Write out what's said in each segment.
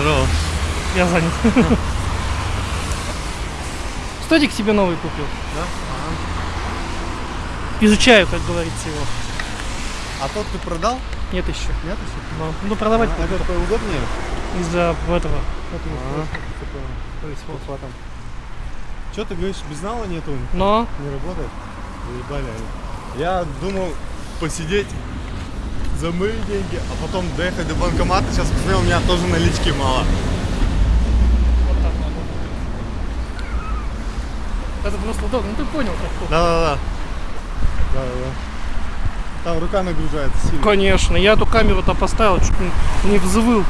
Здорово. Я занят. Стодик себе новый купил. Да? Изучаю, как говорится, его. А тот ты продал? Нет еще. Нет еще? Но, ну, продавать А этот поудобнее? из-за этого. А, То есть вот. Что ты говоришь, без нала нету? Но Не работает? Заебали они. Я думал посидеть за мои деньги, а потом доехать до банкомата. Сейчас посмотрел, у меня тоже налички мало. вот так надо. Это просто удобно. Ну ты понял, как. Да-да-да. Да-да-да. Там рука нагружается сильно. Конечно, я эту камеру-то поставил, чуть не, взвыл.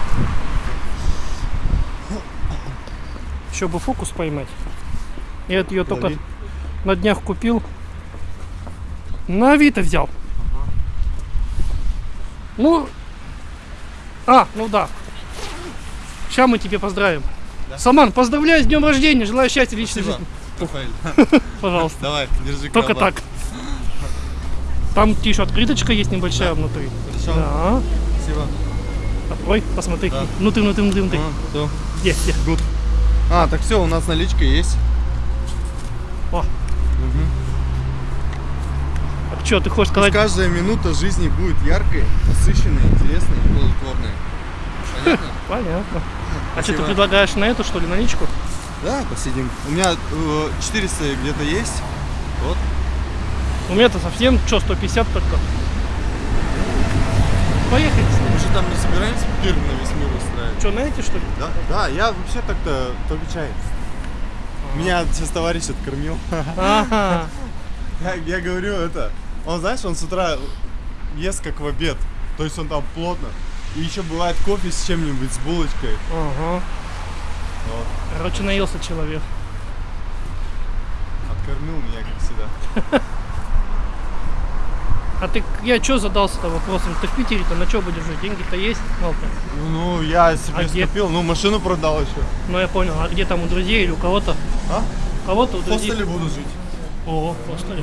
Еще бы фокус поймать. Я ее только на днях купил. На Авито взял. Ну, а, ну да. Сейчас мы тебе поздравим. Саман, поздравляю с днем рождения, желаю счастья личной жизни. Пожалуйста. Давай, держи Только так. Там еще открыточка есть небольшая внутри. Хорошо. Да. Спасибо. Открой, посмотри. Да. Внутри, внутри, внутри, внутри. А, всё. Где, где? Good. А, так все, у нас наличка есть. О. А что, ты хочешь Пусть сказать? каждая минута жизни будет яркой, насыщенной, интересной и плодотворной. Понятно? Понятно. А что, ты предлагаешь на эту, что ли, наличку? Да, посидим. У меня э, 400 где-то есть. Вот. У меня-то совсем, что, 150 только. Поехали. Мы же там не собираемся пир на весь мир устраивать. Что, на эти, что ли? Да, да, я вообще так-то только чай. Меня сейчас товарищ откормил. Ага. Я, я говорю это. Он, знаешь, он с утра ест как в обед. То есть он там плотно. И еще бывает кофе с чем-нибудь, с булочкой. Ага. Вот. Короче, наелся человек. Откормил меня, как всегда. А ты, я что задался-то вопросом? Ты в Питере-то на что будешь жить? Деньги-то есть? Малко. Ну, я себе А где? скопил. Ну, машину продал еще. Ну, я понял. А где там у друзей или у кого-то? А? У кого-то у В друзей? хостеле буду жить. О, в хостеле.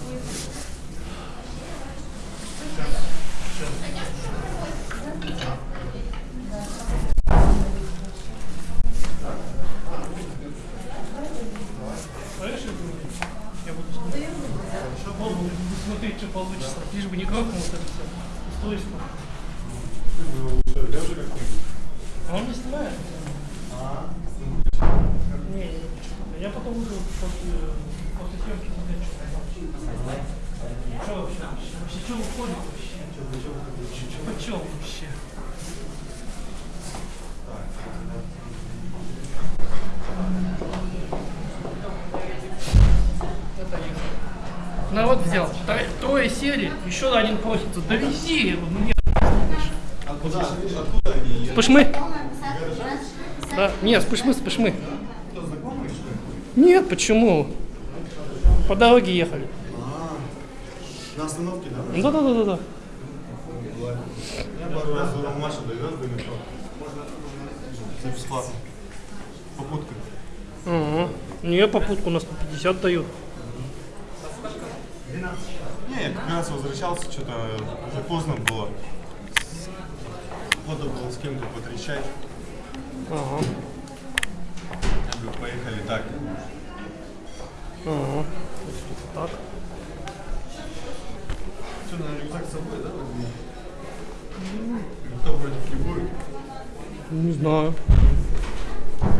Я буду смотреть. Буду смотреть, что получится. Лишь бы не грохнуло вот это все. Устройство. А он не снимает? Не. Я потом буду после, после съемки смотреть, что там. Что вообще? Вообще, что выходит вообще? Почем вообще? Народ взял. Тро- Трое сели, еще один просится. Довези его мне. Откуда, откуда они? Спышмы? Да, нет, спышмы, спышмы. Нет, почему? По дороге ехали. На остановке, да? Да, да, да, да, да. Я пару раз у Машу довез до метро. За бесплатно. Попутка. Ага. Не, попутку на 150 дают. Не, я как раз возвращался, что-то уже поздно было. Надо было с кем-то потрещать. Ага. Я говорю, поехали так. Ага. Так. Что, на рюкзак с собой, да? возьми? Никто против не будет. Не знаю.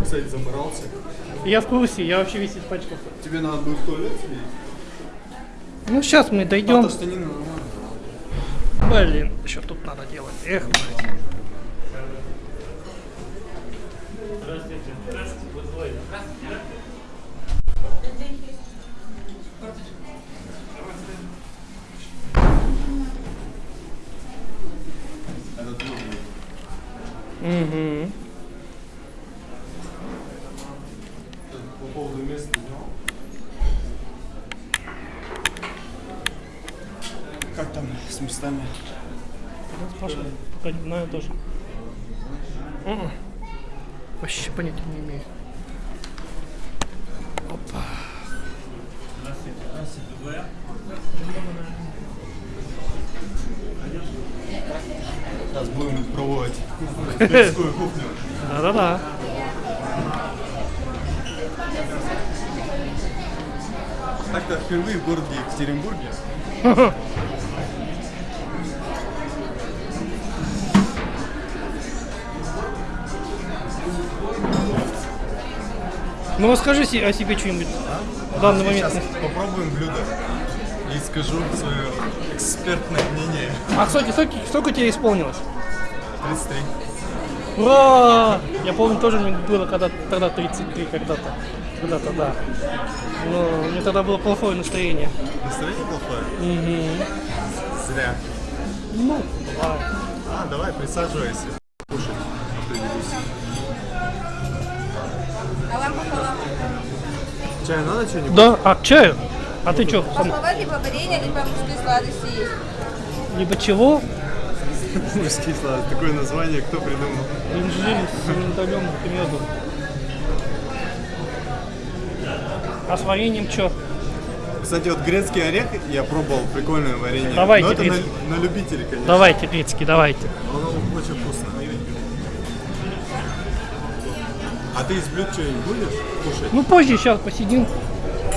Кстати, заморался. Я в курсе, я вообще весь испачкался. Тебе надо будет в туалет сходить? Ну, сейчас мы дойдем. Блин, еще тут надо делать. Эх, блядь. Это твой будет. Угу. По поводу места Как там с местами? Спрашивай. Пока не знаю тоже. Мгм. Вообще понятия не имею. Опа. Сейчас будем пробовать узбекскую кухню. Да-да-да. Так-то впервые в городе Екатеринбурге. Ну расскажи о себе что-нибудь в данный момент. Сейчас попробуем блюдо и скажу свое экспертное мнение. А сколько, сколько, сколько тебе исполнилось? 33. Ура! Я помню, тоже мне было когда тогда 33 когда-то. Когда-то, да. Но у меня тогда было плохое настроение. Настроение плохое? Мгм. Зря. Ну, давай. А, давай, присаживайся. Кушать. Чай надо что-нибудь? Да, а чаю? А ты что? Пахлава либо варенье, либо мужские сладости есть. Либо чего? Мужские слова. Такое название кто придумал? Инжир с миндалем и медом. А с вареньем что? Кстати, вот грецкий орех я пробовал, прикольное варенье. Давайте Но это на, на любителей, конечно. Давайте, грецкий, давайте. Оно очень вкусно. А ты из блюд что-нибудь будешь кушать? Ну позже, сейчас посидим,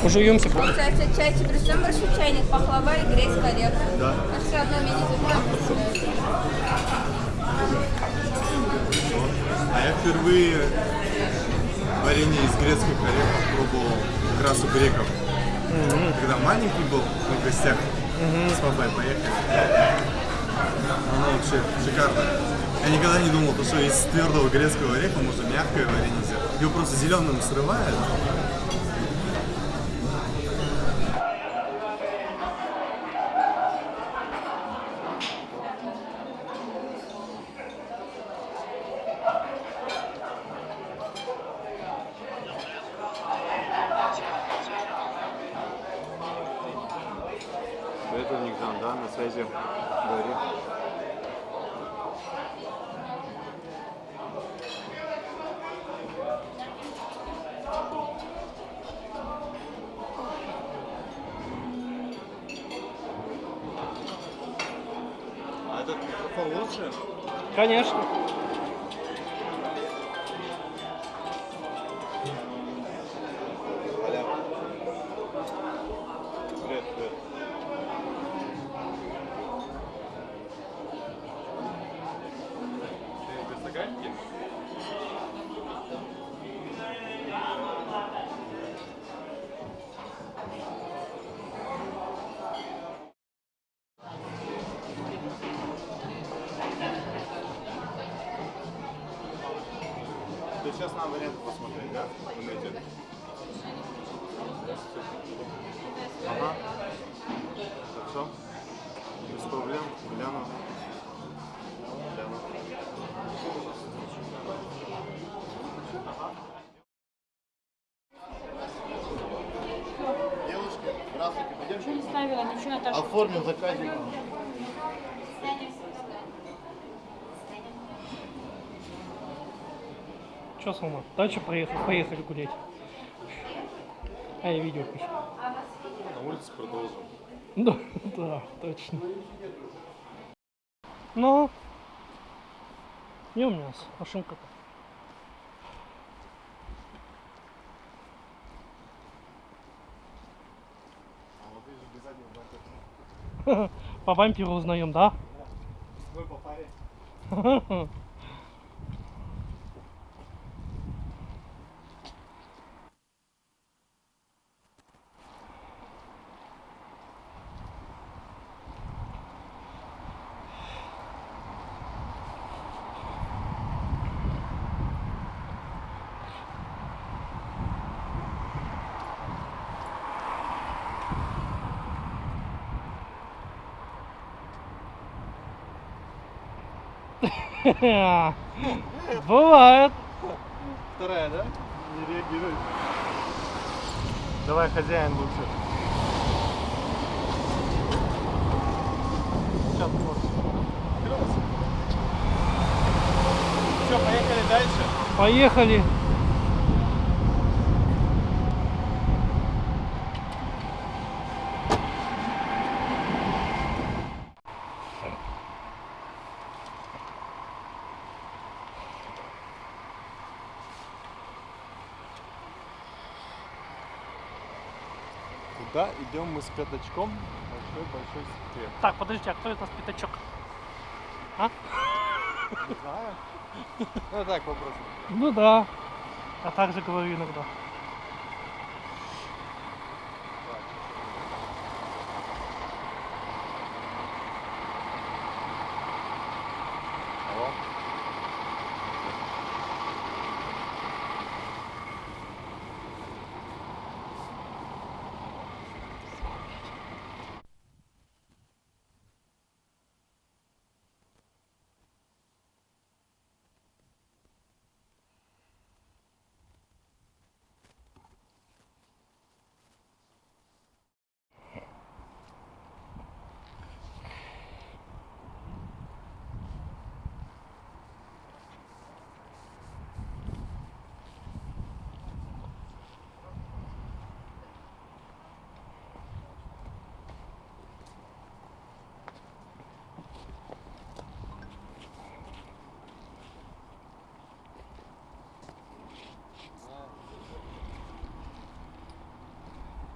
пожуемся. Получается, чай чебрецом большой чайник, пахлава и грецкий орех. Да. Все одно меню. А я впервые варенье из грецких орехов пробовал как раз у греков. Когда маленький был в гостях, с папой поехали. Оно вообще шикарно. Я никогда не думал, то, что из твердого грецкого ореха можно мягкое варенье сделать. Его просто зеленым срывают. Это Никдан, да, на связи говори. Конечно. Ты без стаканчики? Сейчас надо варианты посмотреть, да? Интернете? Ага. Хорошо. Без проблем. Гляну. Гляну. Девушки, здравствуйте, пойдемте. Не ставила, ничего, Наташа. Оформим заказик. Че, Салма? Дальше проехали, поехали гулять. А я видео пишу. На улице продолжим. Да, да, точно. Ну, не у меня машинка-то. А вот вижу без заднего знака. По бамперу узнаем, да? Мы по Бывает. Вторая, да? Не реагирует. Давай, хозяин лучше. Сейчас. Все, поехали дальше. Поехали. Куда идем мы с пятачком? Большой-большой секрет. Так, подожди, а кто это с пятачок? А? Не знаю. Ну так вопрос. Ну да. А так же говорю иногда.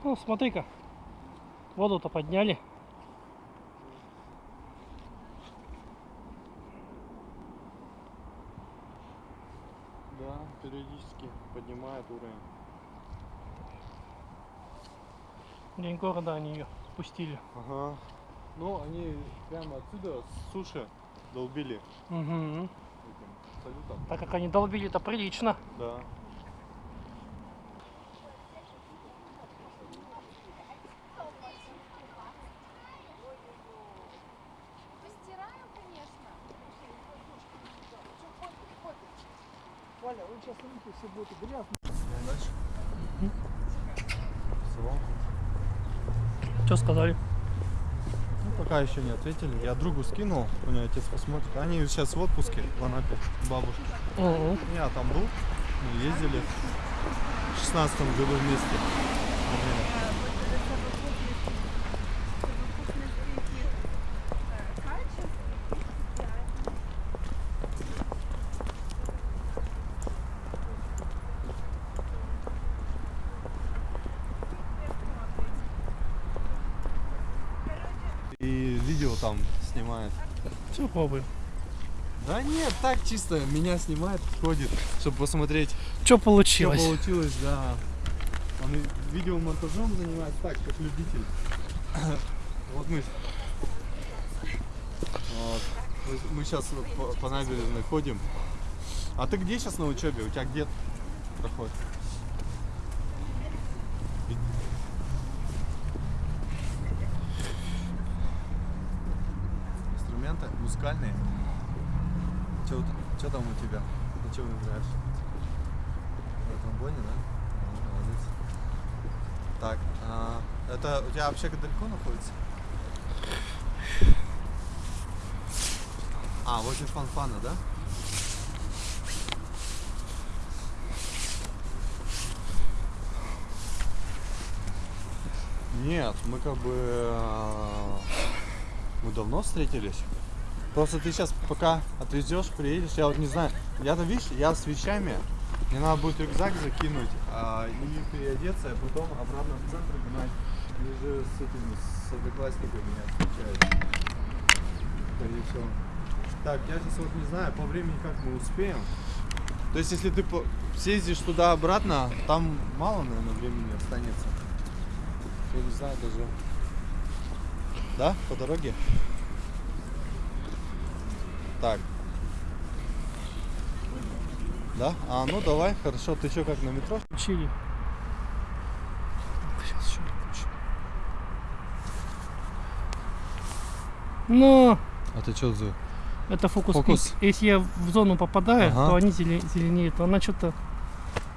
Ну, смотри-ка. Воду-то подняли. Да, периодически поднимает уровень. День города они ее спустили. Ага. Ну, они прямо отсюда с суши долбили Угу. этим салютом. Так как они долбили-то прилично. Да. Постираем, конечно. Валя, вы сейчас руки все будут грязные. Дальше. М? Соломку. Что сказали? Ну, пока еще не ответили. Я другу скинул, у него отец посмотрит. Они сейчас в отпуске в Анапе, бабушка. Угу. Я там был, мы ездили в шестнадцатом году вместе. И видео там снимает. Все, пробуем. Да нет, так чисто меня снимает, ходит, чтобы посмотреть, Что что получилось? получилось, да. Он видеомонтажом занимается так, как любитель. Вот мы. Вот. Мы- Мы сейчас по, по набережной ходим. А ты где сейчас на учебе? У тебя где проходит? Инструменты музыкальные. Что там у тебя? Ты что играешь? На тромбоне, да? Ну, молодец. Так, а, это у тебя вообще далеко находится? А, возле фанфана, да? Нет, мы как бы... э, Мы давно встретились. Просто ты сейчас пока отвезешь, приедешь, я вот не знаю. Я-то, видишь, я с вещами. Мне надо будет рюкзак закинуть а, и переодеться, а потом обратно в центр гнать. И же с этими, с одноклассниками меня встречают. Скорее всего. Так, я сейчас вот не знаю, по времени как мы успеем. То есть, если ты съездишь туда-обратно, там мало, наверное, времени останется. Я не знаю даже. Да, по дороге? Так. Да? А, ну давай, хорошо. Ты что, как на метро? Включили. Сейчас еще включим. Но А ты что за... это фокус, Фокус. пик. Если я в зону попадаю, Ага. то они зеле- зеленеют. Она что-то...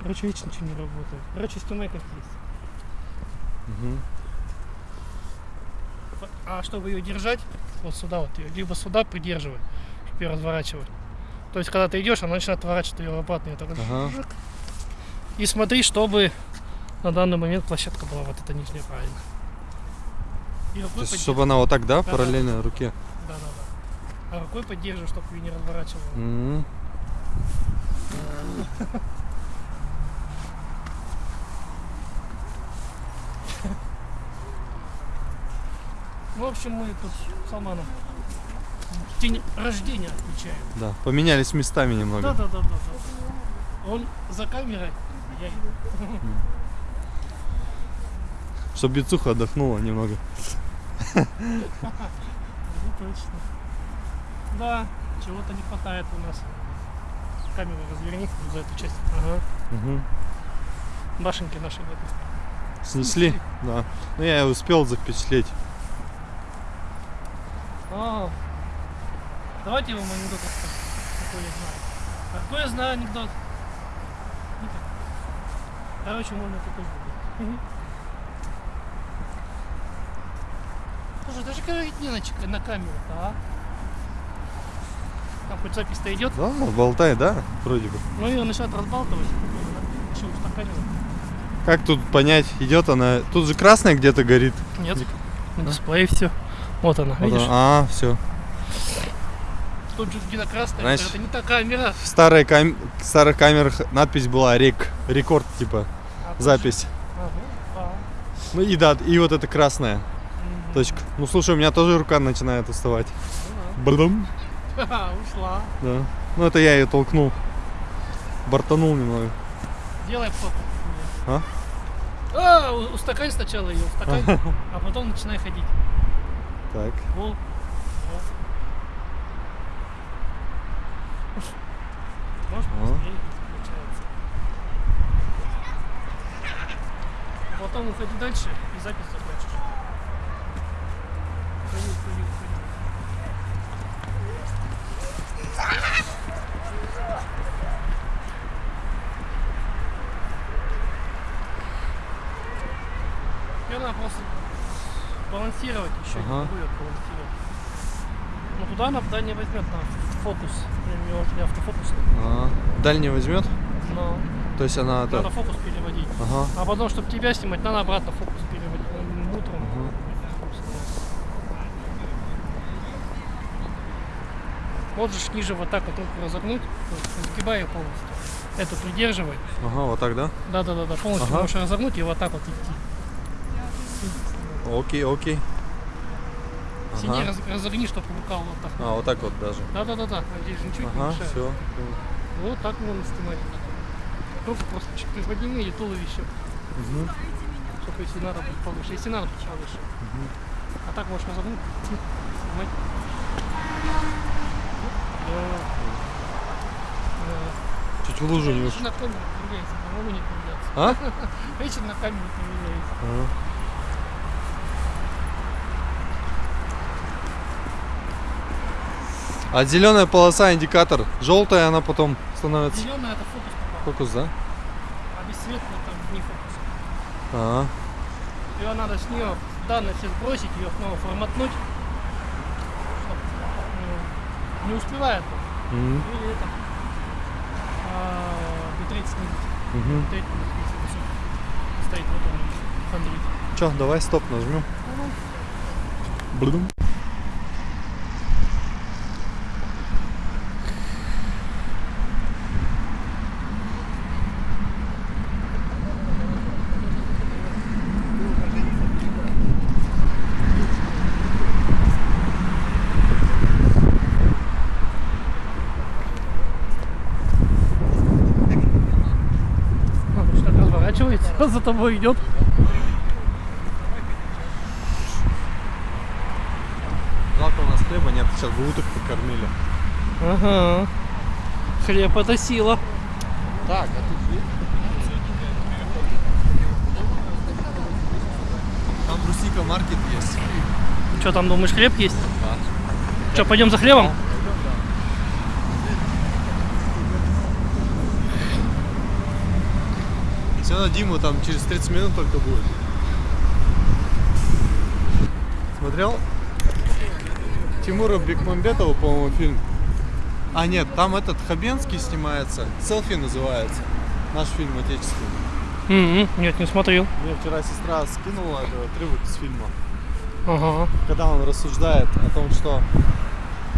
Короче, вечно ничего не работает. Короче, стеной как есть. А чтобы ее держать, вот сюда вот ее, либо сюда придерживать, чтобы ее разворачивать. То есть, когда ты идешь, она начинает отворачивать ее и так Ага. И смотри, чтобы на данный момент площадка была вот эта нижняя правильно. И рукой есть, чтобы она вот так, да, Да-да. параллельно руке? Да, да, да. А рукой поддерживай, чтобы ее не разворачивала. М. Ну, в общем, мы тут с Алманом день рождения отмечаем. Да, поменялись местами немного. Да, да, да, да, да. Он за камерой, а я. Чтобы бицуха отдохнула немного. Ну, точно. Да, чего-то не хватает у нас. Камеру разверни за эту часть. Ага. Мгм. Башенки наши нету. Снесли? Да. Ну я успел запечатлеть. А, давайте вам анекдот какой я знаю. А какой я знаю анекдот? Никак. Короче, можно такой будет. Слушай, даже говорить не на, на камеру, а? Там хоть запись-то идет, Да, болтай, да, вроде бы. ну ее начинает разбалтывать. Еще устаканивать. Как тут понять, идет она? Тут же красная где-то горит. Нет, на дисплее все. Вот она, Вот видишь? она. А, все. Тут же где-то красная, Знаешь- это не та камера. В старой кам... в старых камерах надпись была рек. Рекорд, типа, А запись. Ага, а. Ну и да, и вот эта красная. Точка. Ну слушай, у меня тоже рука начинает уставать. Ну Бадам. Ушла. Да. Ну это я ее толкнул. Бортанул немного. Делай фото. А? А, устакань сначала ее, устакань, а потом начинай ходить. Так. Во. Может, А. быстрее получается. Потом уходи дальше и запись закончишь. Уходи, уходи, уходи. Теперь надо просто балансировать еще, Ага. не я балансировать. Ну туда она туда не возьмет на фокус. У него же не автофокус. А, дальний возьмет? Но То есть она надо это. фокус переводить. Ага. А потом, чтобы тебя снимать, надо обратно фокус переводить. Ну, Утром. Можешь ниже вот так вот руку разогнуть, ее полностью. Это придерживай. Ага, вот так, да? Да, да, да, да. Полностью Ага. можешь разогнуть и вот так вот идти. Окей, окей. Сиди, Ага. раз- разогни, чтобы рука вот так. А, вот так вот даже. Да, да, да, да. Здесь же ничего не Ага, мешает. все. Вот так можно снимать. Руку просто чуть приподними и туловище. Только если надо повыше. Если надо, повыше. А так можешь разогнуть. Снимать. Да. Чуть в лужу не Видишь, уш- на камеру не появляется. А? Видишь, на камеру появляется. А зеленая полоса индикатор. Желтая она потом становится. Зеленая это фокус попал. Фокус, да? А бесцветная там не фокус. А, Ее надо с нее данные все сбросить, ее снова форматнуть. Ну, не успевает. он. Мгм. Или это. Битрейт снизить. Битрейт высокий. Стоит вот он. Че, давай стоп нажмем. Блюдум. А, что так разворачивается, за тобой идет. Жалко у нас хлеба нет, сейчас бы уток покормили. Ага. Хлеб это сила. Так, а тут Там Брусика маркет есть. Что там думаешь, хлеб есть? Да. Что, пойдем за хлебом? Все на Диму там через 30 минут только будет. Смотрел? Тимура Бекмамбетова, по-моему, фильм. А нет, там этот Хабенский снимается. Селфи называется. Наш фильм отечественный. М-м, Нет, не смотрел. Мне вчера сестра скинула этот отрывок из фильма. Ага. Когда он рассуждает о том, что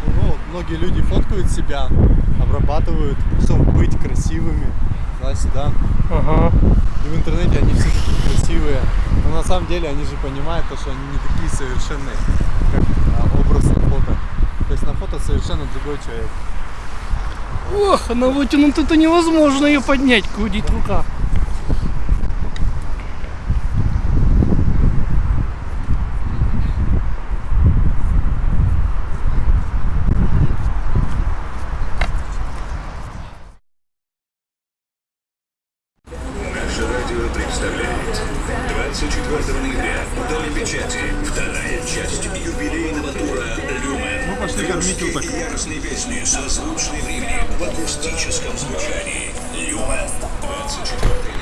ну, многие люди фоткают себя, обрабатывают, чтобы быть красивыми, туда-сюда. Ага. И в интернете они все такие красивые. Но на самом деле они же понимают, то, что они не такие совершенные, как а, образ на фото. То есть на фото совершенно другой человек. Ох, она вытянута, это невозможно ее поднять, крутить рука. 24 ноября в Доме печати вторая часть юбилейного тура «Люмен». Ну, пошли кормить уток. Яростные песни со звучной времени в акустическом звучании. «Люмен». 24 ноября.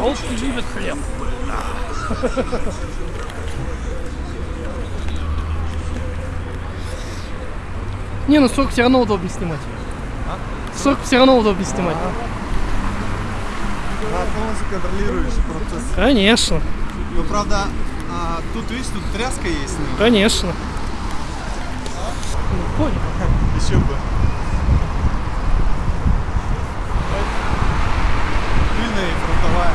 Волки любят хлеб. Не, ну сок все равно удобнее снимать. Сок все равно удобнее снимать. Да, полностью контролируешь процесс. Конечно, Ну, правда, а, тут, видишь, тут тряска есть. ну, конечно. Ну, понял. Еще бы. Пыльная и фронтовая.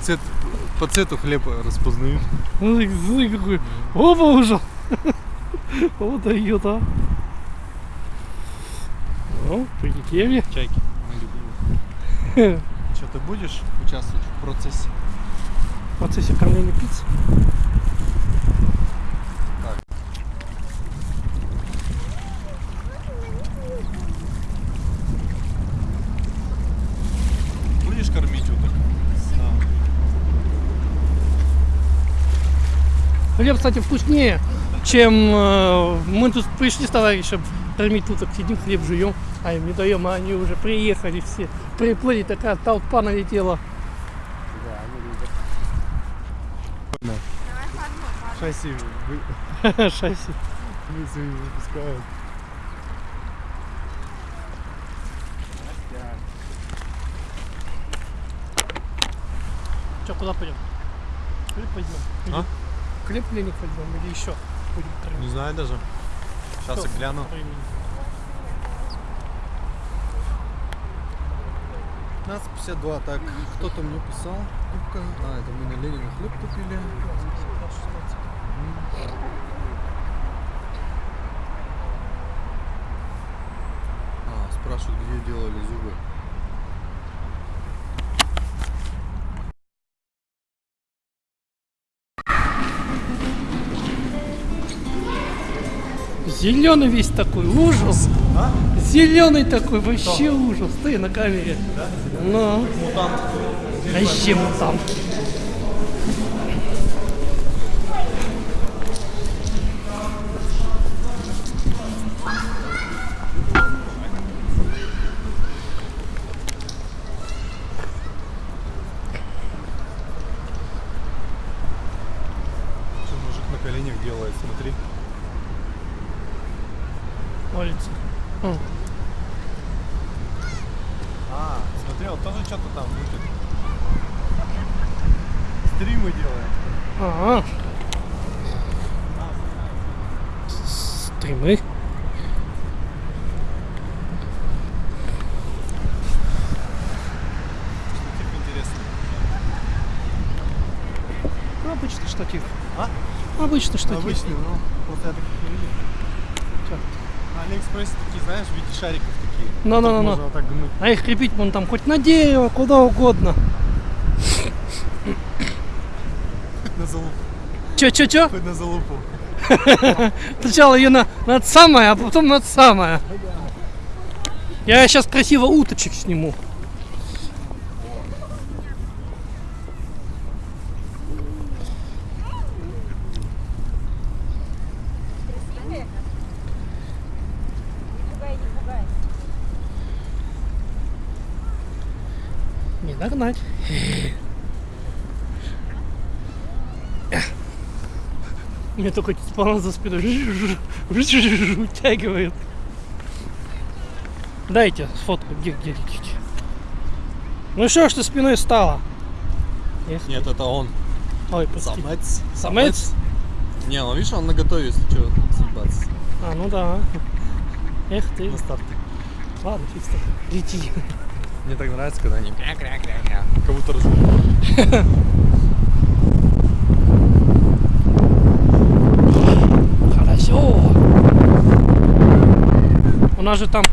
Цвет, по цвету хлеба распознают. Ну, какой. Опа, уже. Вот дает, а. Ну, прилетели. Чайки. Что, ты будешь участвовать в процессе? В процессе кормления пиццы. Будешь кормить уток? Хлеб, кстати, вкуснее, чем э, мы тут пришли с товарищем кормить уток, сидим, хлеб жуем, а им не даем, а они уже приехали все. Приплыли, такая толпа налетела. Шасси вы, Шасси. свои выпускают. Че, куда пойдем? Хлеб пойдем. А? Хлеб или не пойдем, или еще Не знаю даже. Сейчас Всё, я гляну. времени. 15.52, так, кто-то мне писал. А, это мы на Ленина хлеб купили. А, спрашивают, где делали зубы. Зеленый весь такой, ужас. Зеленый такой, вообще ужас. Ты на камере. Ну. Мутант. Вообще мутант. Что мужик на коленях делает, смотри. Молится. М. А, смотри, он тоже что-то там мутит. Стримы делает. Ага. Интересно. Ну, Обычный штатив. А? Обычный штатив. Обычный, ну, просто я таких не видел. Чё? На Алиэкспрессе такие, знаешь, в виде шариков такие. Тут Можно вот так гнуть. А их крепить вон там хоть на дерево, куда угодно. На залупу. Чё-чё-чё? Хоть на залупу. Сначала ее на, над самое, а потом над самое. Я сейчас красиво уточек сниму. Не догнать. Мне только спала за спиной утягивает. Дайте фотку, где, где, где, где. Ну что ж ты спиной стала? Эх, Нет, это он. Ой, прости. Самец. Самец? Не, он видишь, он наготове, если что, съебаться. А, ну да. Эх ты. На старте. Ладно, фиг с тобой. Лети. Мне так нравится, когда они. Как будто разговаривают. Хорошо. У нас же там